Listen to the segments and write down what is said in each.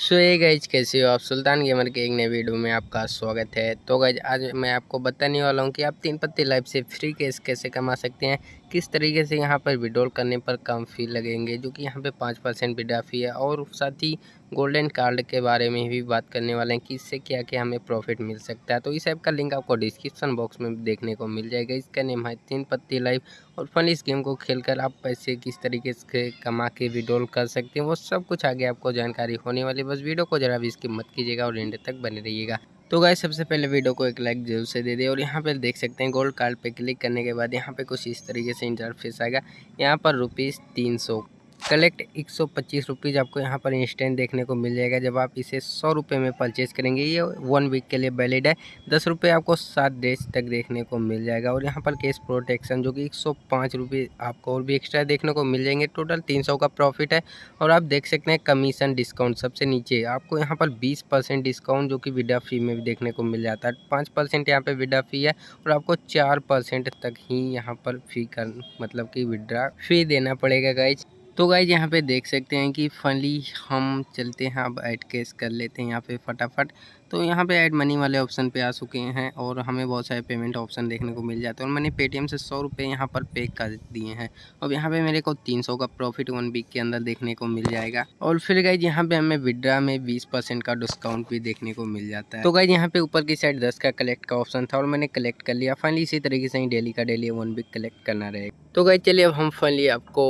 सो ये गैज कैसे हो आप? सुल्तान गेमर के एक नए वीडियो में आपका स्वागत है। तो गैज आज मैं आपको बताने वाला हूँ कि आप तीन पत्ती लाइफ से फ्री कैश कैसे कमा सकते हैं। किस तरीके से यहाँ पर विड्रॉल करने पर कम फ़ी लगेंगे, जो कि यहाँ पे पाँच परसेंट विड्रा फ़ी है। और साथ ही गोल्डन कार्ड के बारे में भी बात करने वाले हैं कि इससे क्या क्या हमें प्रॉफिट मिल सकता है। तो इस ऐप का लिंक आपको डिस्क्रिप्शन बॉक्स में देखने को मिल जाएगा। इसका नेम है तीन पत्ती लाइव और फन इस गेम को खेलकर आप पैसे किस तरीके से कमा के विड्रॉल कर सकते हैं, वो सब कुछ आगे आपको जानकारी होने वाली बस वीडियो को जरा भी इसकी मत कीजिएगा और एंड तक बने रहिएगा। तो गाय सबसे पहले वीडियो को एक लाइक ज़रूर से दे दे और यहाँ पर देख सकते हैं गोल्ड कार्ड पे क्लिक करने के बाद यहाँ पे कुछ इस तरीके से इंटरफेस आएगा। यहाँ पर रुपीज़ तीन सौ कलेक्ट एक सौ पच्चीस रुपीज़ आपको यहाँ पर इंस्टेंट देखने को मिल जाएगा। जब आप इसे सौ रुपये में परचेज़ करेंगे, ये वन वीक के लिए वैलिड है। दस रुपये आपको सात डेज़ तक देखने को मिल जाएगा और यहाँ पर केस प्रोटेक्शन जो कि एक सौ पाँच आपको और भी एक्स्ट्रा देखने को मिल जाएँगे। टोटल तीन सौ का प्रॉफिट है और आप देख सकते हैं कमीशन डिस्काउंट सबसे नीचे। आपको यहाँ पर बीस परसेंट डिस्काउंट जो कि विडा फ़ी में भी देखने को मिल जाता है। पाँच परसेंट यहाँ पर विडा फ़ी है और आपको चार परसेंट तक ही यहाँ पर फ़ी कर मतलब कि विड्रा फ़ी देना पड़ेगा, गाइज़। तो गाइज़ यहाँ पे देख सकते हैं कि फनली हम चलते हैं, अब ऐड कैश कर लेते हैं यहाँ पे फटाफट। तो यहाँ पे ऐड मनी वाले ऑप्शन पे आ चुके हैं और हमें बहुत सारे पेमेंट ऑप्शन देखने को मिल जाते हैं और मैंने पेटीएम से सौ रुपये यहाँ पर पे कर दिए हैं। और यहाँ पे मेरे को तीन सौ का प्रॉफिट वन वीक के अंदर देखने को मिल जाएगा। और फिर गाइज़ यहाँ पे हमें विड्रा में बीस परसेंट का डिस्काउंट भी देखने को मिल जाता है। तो गाइज़ यहाँ पे ऊपर की साइड दस का कलेक्ट का ऑप्शन था और मैंने कलेक्ट कर लिया। फाइनली इसी तरीके से ही डेली का डेली वन वीक कलेक्ट करना रहेगा तो गाइज़ चलिए अब हम फाइनली आपको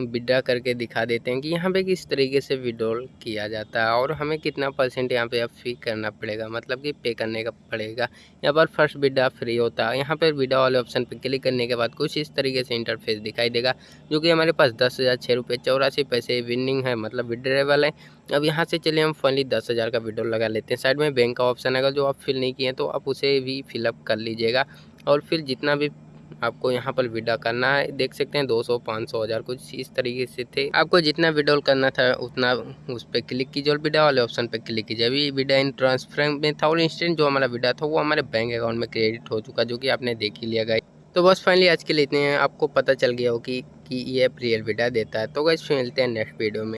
विड्रा करके दिखा देते हैं कि यहाँ पे किस तरीके से विड्रॉल किया जाता है और हमें कितना परसेंट यहाँ पे अब फ़ी करना पड़ेगा मतलब कि पे करने का पड़ेगा। यहाँ पर फ़र्स्ट विड्रा फ्री होता है। यहाँ पर विड्रा वाले ऑप्शन पर क्लिक करने के बाद कुछ इस तरीके से इंटरफेस दिखाई देगा, जो कि हमारे पास दस हज़ार छः रुपये चौरासी पैसे विनिंग है मतलब विड्रेबल है। अब यहाँ से चलिए हम फाइनली दस हज़ार का विड्रॉल लगा लेते हैं। साइड में बैंक का ऑप्शन आएगा जो आप फिल नहीं किए तो आप उसे भी फिलअप कर लीजिएगा। और फिर जितना भी आपको यहाँ पर विड्रा करना है। देख सकते हैं 200 500 हज़ार कुछ इस तरीके से थे। आपको जितना विड्रॉल करना था उतना उस पर क्लिक कीजिए और विड्रा वाले ऑप्शन पर क्लिक कीजिए। अभी विड्रा इन ट्रांसफ़र में था और इंस्टेंट जो हमारा विड्रा था वो हमारे बैंक अकाउंट में क्रेडिट हो चुका जो कि आपने देख ही लिया गया तो बस फाइनली आज के लिए इतने आपको पता चल गया हो कि, कि ये रियल विड्रा देता है। तो गैस मिलते हैं नेक्स्ट वीडियो में।